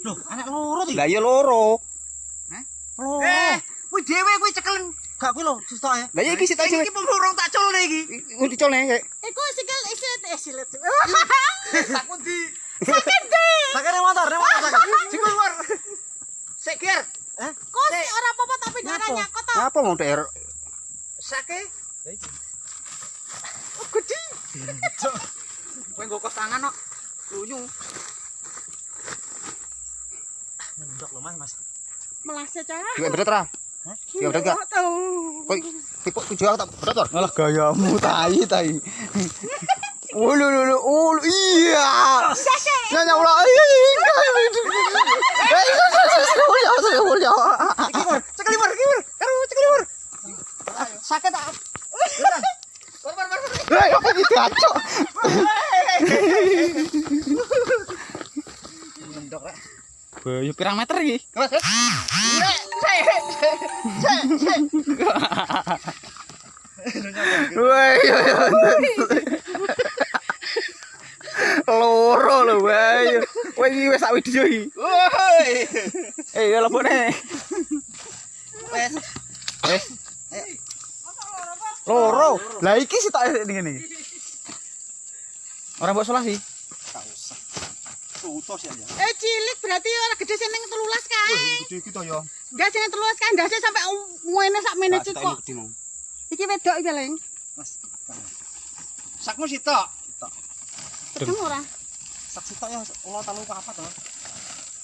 Loh, anak loro iki. Lah iya loro. Hah? Loro. Eh, kuwi dhewe kuwi cekelen. Gak kuwi lho, sesuk ya. Lah iya iki sik. Iki pemurung tak culne iki. Ku dicolne. Eh, ku sikil isit, isit. Tak pundi? Sakit di. Sakit nang motor, nang motor. Sik keluar. Sik kir. Hah? Kok sik ora apa-apa tapi darahnya kok tak. Ngapa mau ter? Sake. Oh, gede. Kowe nggo tangan kok. Lunyu. Ngendok lho Mas, Mas. Melase berat ra? Hah? Iya berat gak? Tahu. Kok tipe tujuh aku tak berat Tor? Alah gayamu tai tai. Ulu ulu ulu iya. Nanya ulah. Iya iya. Karo. Sake tak. Mur mur mur. Hei apa gitu acok. Bayu pirang meter iki? Sik. Woi. Loro lho Bayu. Woi iki wis sak video iki. Woi. Eh ya lebone. Wes. Eh. Loro. Lah iki sih tak ngene iki. Ora mbok salah sih. Tak ya. Eh cilik berarti ora gede sing ning 13 kae. Gede kita ya. Enggak sing 13 kae ndase sampai ngene sak menit Tak kok. Iki wedok iki leng. Mas. Sakmu sitok. Ketemu ora? Sak sitok ya ulah talu apa to.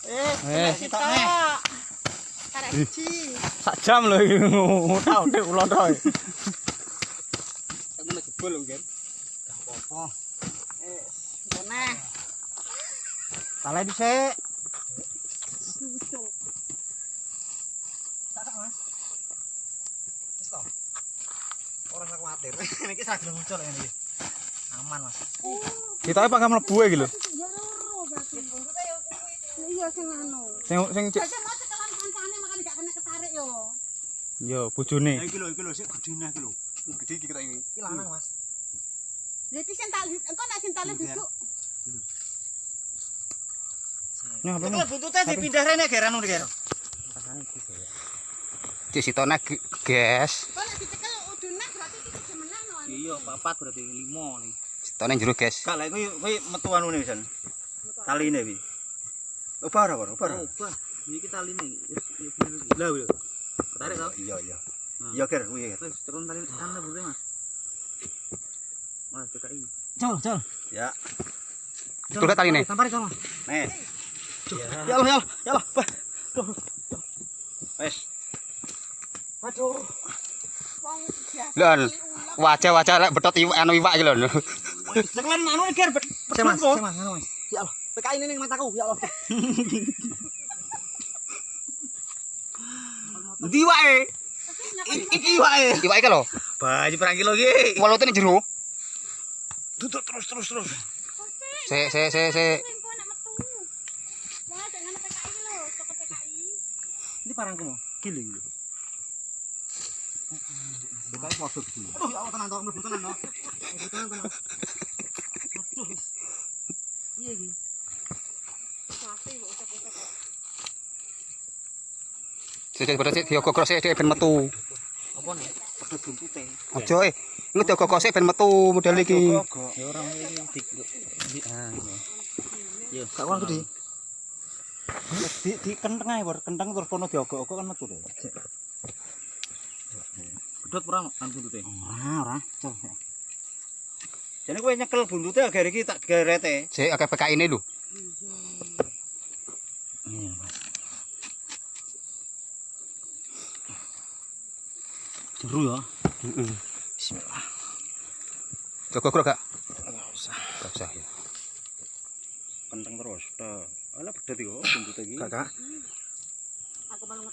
Eh. Eh, sitok neh. Karek siji. Sak jam lho iki ngutang ndek ulo to. Aku nek jebol lho, Gen. Gak apa-apa. Eh, Nah, Talai dhisik. susul. Tak Mas. Wis to. Ora usah kuwatir. Niki saged muncul ini. Aman, Mas. Kita apa mlebu iki lho. Ya. Iya sing anu. Sing sing Aja mau cekelan kancane makane gak kena ketarik yo. yo bojone. iki lho, iki lho sik gedene iki lho. Gede iki kita ini. Iki lanang, Mas. Jadi sing tali engko nek sing tali duduk Nah, apa Cekel buntute dipindah rene geran ngono ger. Di sitone ges. kok nek dicekel udune berarti iki no. Iya, papat berarti 5 nih. Sitone jero ges. Gak lek kuwi kuwi metu anune pisan. Taline kuwi. Obah ora? Obah. Obah. Iki taline iki. Lah yo. Tarik to? Iya, iya. Iya, Ger, kuwi. Terus tekan tali anda boleh, Mas. Mas, PKI. Col, col. Ya. Coba tali nih. Tampari sama. Nih. Ya Allah, ya Allah, ya Allah. Bah. Duh. Wes. Aduh. Wong biasa. Lon. Wajah-wajah lek betot iwak anu iwak iki lho. Sekelan anu ger. Semas, semas, anu Mas. Ya Allah. PKI ini ning mataku, ya Allah. Ndi wae? Iki wae. Iki lho. Baju perang kilo iki. Walute ning jero. Tutuk terus terus terus. Se se se se. Ini parangku mau. Kilo iki. PKI foto iki. Aduh, ya Allah tenan to, mlebu tenan to. Mlebu tenan tenan. Aduh. Iya iki. Sapi kok ucap-ucap. Se betot sik diogok sik ben metu. Apa nih? Pedot buntute. Aja eh. Iku diogok sik ben metu model iki. Ya ora iki dik. Di ah. Yo, gak kurang gede. Di di kenteng ae, Bor. Kenteng terus kono diogok-ogok kan metu deh. Pedot ora kan buntute? Ora, ora. Jane kowe nyekel buntute agar iki tak gerete. Sik akeh PKI ini lho. Mas. Seru ya. Heeh. Bismillah. Jogok gak? Enggak usah. Gak usah ya. Kenteng terus. Dah. Ala pedot iki kok buntute iki. Kakak. Aku malah.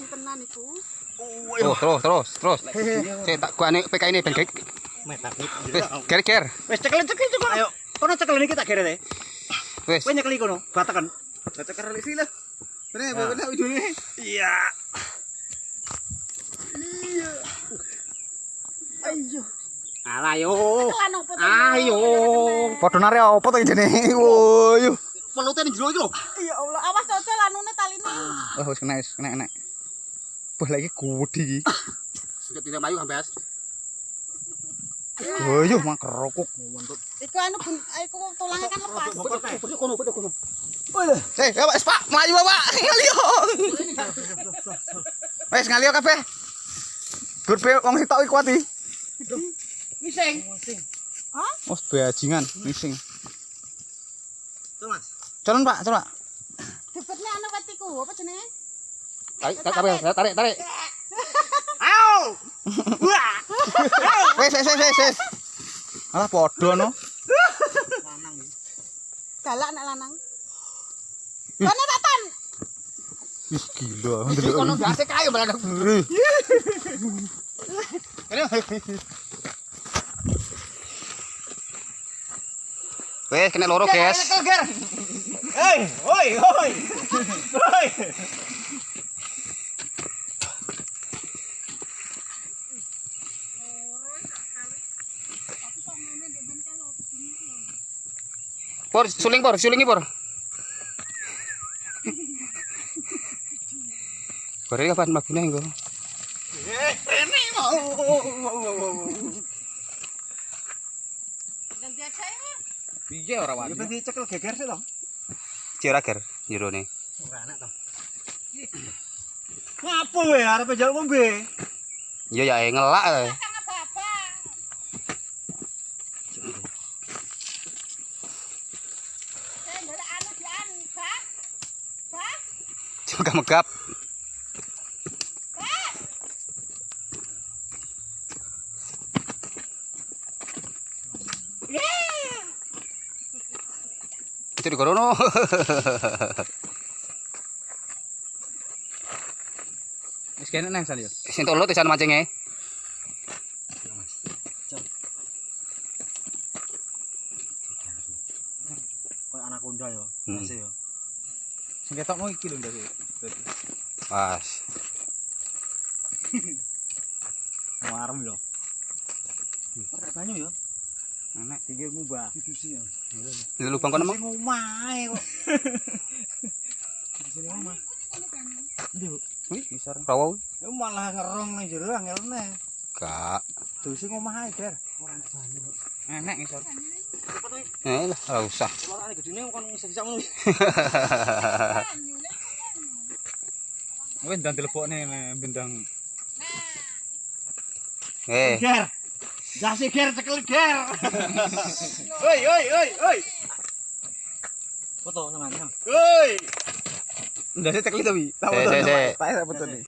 Di tenan iku. Oh, terus terus terus. Sik tak gua ane PKI ini ben gek. Wis ger ger. Wes cekel cekel cekel. Ayo. Kono cekel iki tak gerete. Wis. Kowe nyekeli kono. Batekan lek sila. Bener, bener ujune. Iya. Ayo. Alah yo. Opo? Ayo. Padha nare apa to jene? Woyo. Pelute ning jero iki lho. Ya Allah, awas ojo lanune taline. Oh wis kena wis kena kena. Wah lagi iki. Sudah tidak mayu Ambas. Woyo mak kerokok. Iku anu bun, iku tulangnya kan lepas. Beduk kono, beduk kono. Eh, ya wis Pak, mlayu Pak. Ngalio. Wis ngalio kabeh. Gur wong sitok iki kuat iki. Ngising. Oh, bajingan, ngising. Tuh Mas. Calon Pak, coba. Debetnya anu apa jenenge? Tarik, tarik, tarik, tarik, tarik. Au! Wis wis wis wis, wis. Alah padha no. Galak nek lanang. Kone wetan. Wis gila. Kono kayu malah. Wes kena loro, guys. Hei, oi, oi. Oi. Por, suling por, sulingi por. Por ini kapan mabune engko? Ganti aja ya. Piye ora Ya wani? ben dicekel geger sih to. Cirager jerone. Ora enak to. Ngapa we arep njaluk ngombe? Iya ya eh, ngelak. eh. Sama bapak. Eh, anu anu. Juga megap. Itu di korono. Wis kene nang sal yo. Sing tolo tesan mancingnya. Kayak anak konda ya. Hmm. Ya. Sing ketokmu iki lho Ndas. Pas. Warem. Ora banyu ya. Enak. Tinggi ngubah. Didusi ya. Di lubang kono Sing mah. omahe kok. Di sini omah. Bu? Wih, besar. Rawa. Ya malah ngerong ning jero angelne. Gak. Dusi ngomah ae, Der. Ora banyu kok. Enak ngisor. Eh lah, ora usah. Lorane gedene kon bisa bisa ngono. Wis ndang dilebokne bendang. Eh, Ger. Jasi ger cekel ger. Oi, oi, oi, oi. Foto sama Oi. Ndase cekli to, Wi. Se, se, se. Tak foto nih.